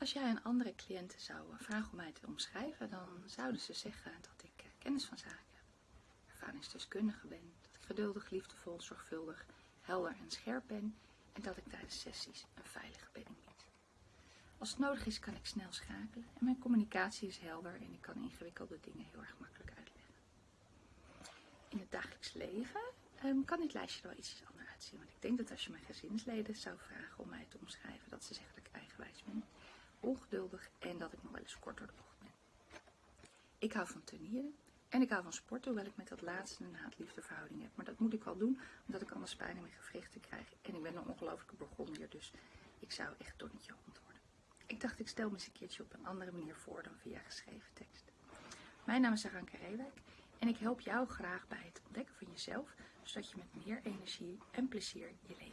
Als jij aan andere cliënten zou vragen om mij te omschrijven, dan zouden ze zeggen dat ik eh, kennis van zaken ervaringsdeskundige ben, dat ik geduldig, liefdevol, zorgvuldig, helder en scherp ben en dat ik tijdens sessies een veilige bedding bied. Als het nodig is, kan ik snel schakelen en mijn communicatie is helder en ik kan ingewikkelde dingen heel erg makkelijk uitleggen. In het dagelijks leven um, kan dit lijstje wel iets anders uitzien, want ik denk dat als je mijn gezinsleden zou vragen om mij te omschrijven, dat ze zeggen dat ik eigenwijs ben ongeduldig en dat ik nog wel eens kort door de bocht ben. Ik hou van turnieren en ik hou van sporten, hoewel ik met dat laatste een haat-liefde verhouding heb. Maar dat moet ik wel doen, omdat ik anders pijn in mijn gewrichten krijg. En ik ben een ongelofelijke begonnier, dus ik zou echt Donnetje antwoorden. Ik dacht, ik stel me eens een keertje op een andere manier voor dan via geschreven tekst. Mijn naam is Aranka Reewijk en ik help jou graag bij het ontdekken van jezelf, zodat je met meer energie en plezier je leven.